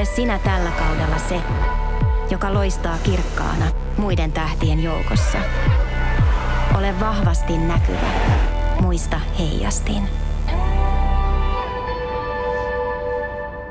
Ole sinä tällä kaudella se, joka loistaa kirkkaana muiden tähtien joukossa. Ole vahvasti näkyvä. Muista heijastin.